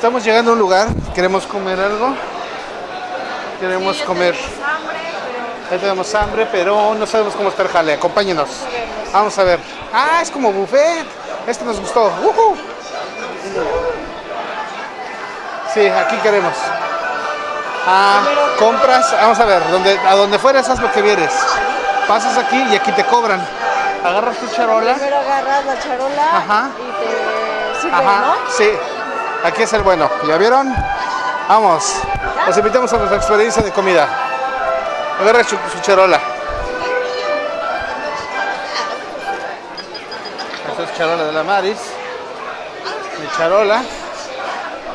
Estamos llegando a un lugar, queremos comer algo. Queremos Sí, comer. tenemos hambre, pero Ya tenemos hambre, pero no sabemos cómo está el jale. Acompáñenos. Vamos a ver. Ah, es como buffet. Este nos gustó. ¡Ujú! Sí, aquí queremos. Ah, compras. Vamos a ver. Donde, a donde fueras, haz lo que vieres. Pasas aquí y aquí te cobran. Agarras tu charola. primero agarras la charola Ajá. y te sirve, Ajá, ¿no? sí. Aquí es el bueno. ¿Ya vieron? Vamos. Los invitamos a nuestra experiencia de comida. Agarra su, charola. Esta es charola de la Maris. Mi charola.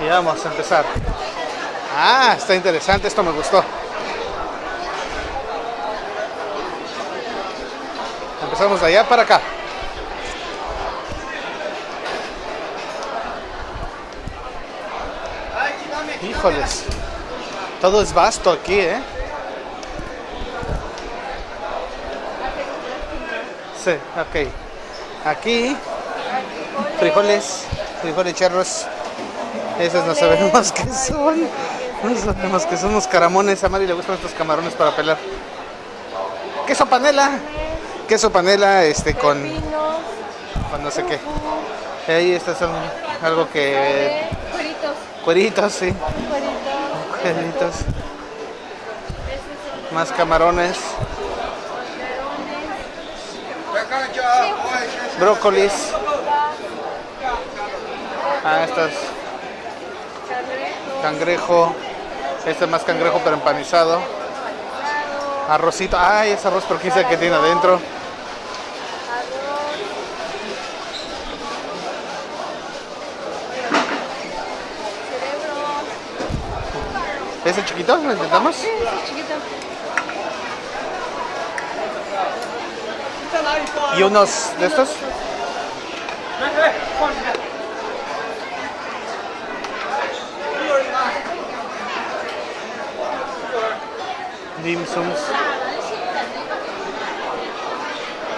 Y vamos a empezar. Ah, está interesante. Esto me gustó. Empezamos de allá para acá. Híjoles. Todo es vasto aquí, ¿eh? Sí, ok. Aquí, frijoles, frijoles charros. Esos no sabemos qué son. No sabemos qué son los caramones. A Mari le gustan estos camarones para pelar. Queso panela. Queso panela este con, con no sé qué. Ahí estas son algo que... cueritos, sí. cueritos. Más camarones. Brócolis. Ah, estas. Cangrejo. Este es más cangrejo pero empanizado. Arrocito. Ay, es arroz sabe qué tiene adentro. ¿Ese chiquito? ¿Lo intentamos? Sí, sí, chiquito. ¿Y unos de estos? Dim sums.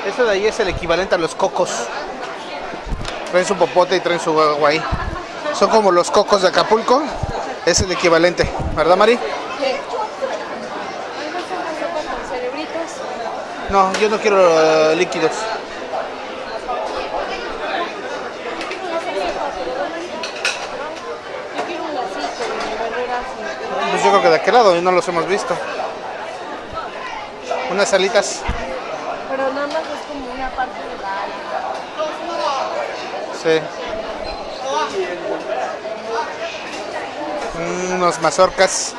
Eso de ahí es el equivalente a los cocos. Traen su popote y traen su agua ahí. Son como los cocos de Acapulco. Es el equivalente, ¿verdad, Mari? Sí. No, yo no quiero eh, líquidos. Pues yo creo que de aquel lado y no los hemos visto. Unas alitas. Pero nada más es como una parte de la Sí. Unos mazorcas.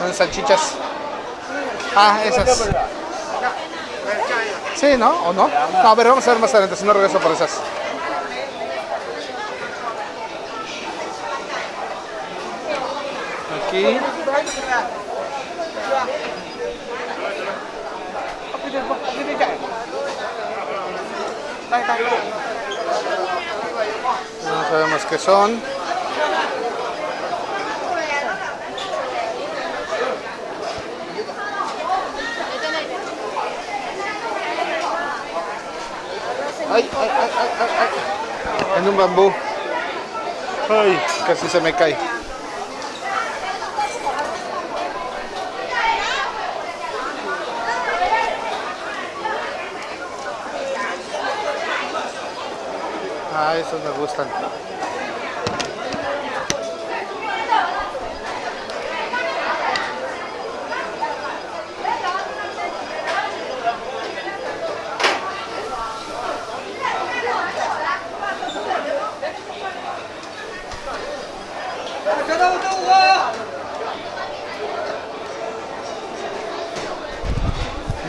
Unas salchichas. Ah, esas. Sí, ¿no? ¿O no? No, ver, vamos a ver más adelante, si no regreso por esas. Aquí. No sabemos qué son. Ay, ay, ay, ay. En un bambú. Ay, casi se me cae. Ah, esos me gustan.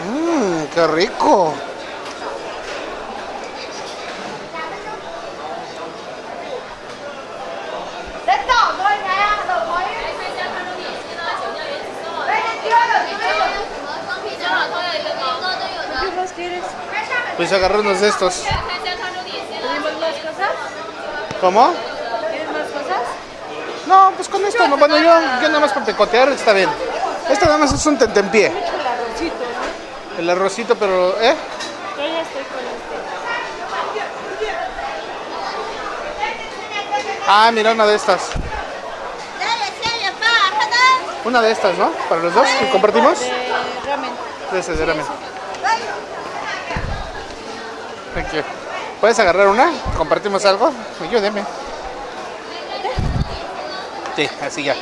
Mmm, qué rico. Pues agarrarnos de estos. ¿Cómo? ¿Tienes más cosas? No, pues con esto, no, bueno, yo, yo nada más para picotear está bien. Esto nada más es un tentempié. El arrocito, pero, ¿eh? Yo ya estoy con este. Ah, mira una de estas. Una de estas, ¿no? Para los dos, que ¿compartimos? De ramen. De ramen. ¿Puedes agarrar una? ¿Compartimos algo? Ayúdeme. Sí, así ya.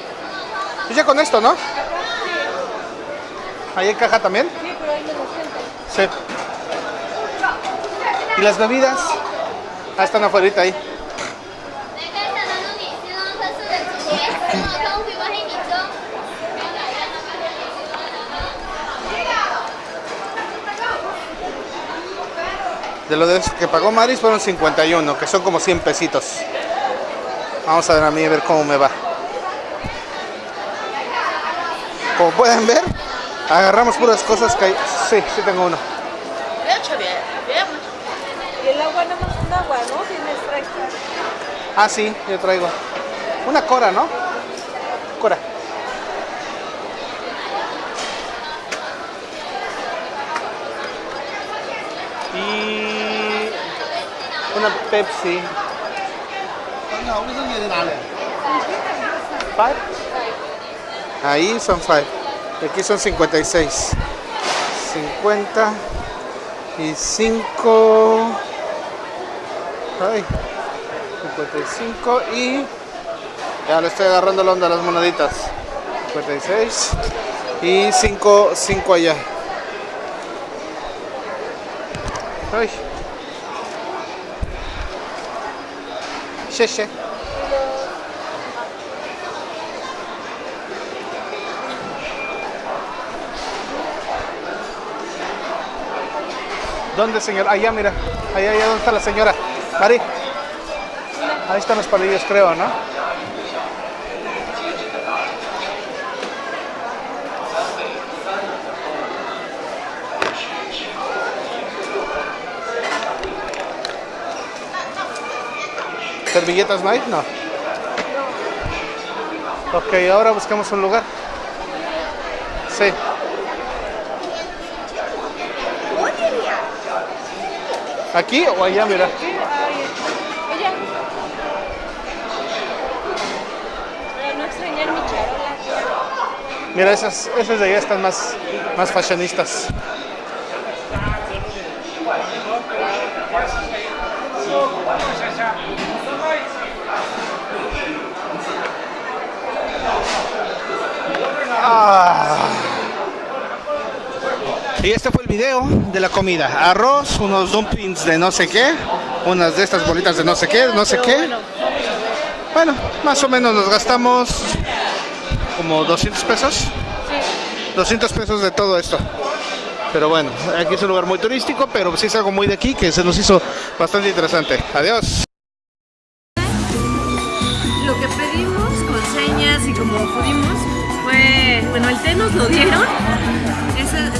Pues ya con esto, ¿no? ¿Ahí en caja también? Sí, pero ahí me lo siento. Sí. ¿Y las bebidas? Ah, están afuera ahí. De lo de que pagó Maris fueron 51, que son como 100 pesitos. Vamos a ver a mí a ver cómo me va. Como pueden ver, agarramos puras cosas que hay. Sí, sí tengo uno. Y el agua nada más un agua, ¿no? Tiene extra. Ah, sí, yo traigo. Una cora, ¿no? Cora. Una Pepsi. Five. Ahí son five. Y aquí son 56. 50 y 5. Ay. 55 y ya le estoy agarrando la onda a las moneditas 56 y 5 5 allá Ay. Cheche. ¿Dónde, señor? Allá, mira. Allá, allá, ¿dónde está la señora? Mari. Ahí están los palillos, creo, ¿no? ¿Servilletas no hay? No. Ok, ahora buscamos un lugar. Sí. ¿Aquí o allá, mira? Mira, esas, esas de allá están más, más fashionistas. Y este fue el video de la comida. Arroz, unos dumplings de no sé qué, unas de estas bolitas de no sé qué, no sé qué. Bueno, más o menos nos gastamos como 200 pesos. 200 pesos de todo esto. Pero bueno, aquí es un lugar muy turístico, pero sí es algo muy de aquí que se nos hizo bastante interesante. Adiós. Lo que pedimos con señas y como pudimos bueno, el té nos lo dieron.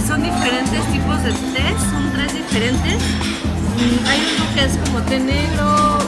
Son diferentes tipos de té, son tres diferentes. Mm, Hay uno que es como té negro,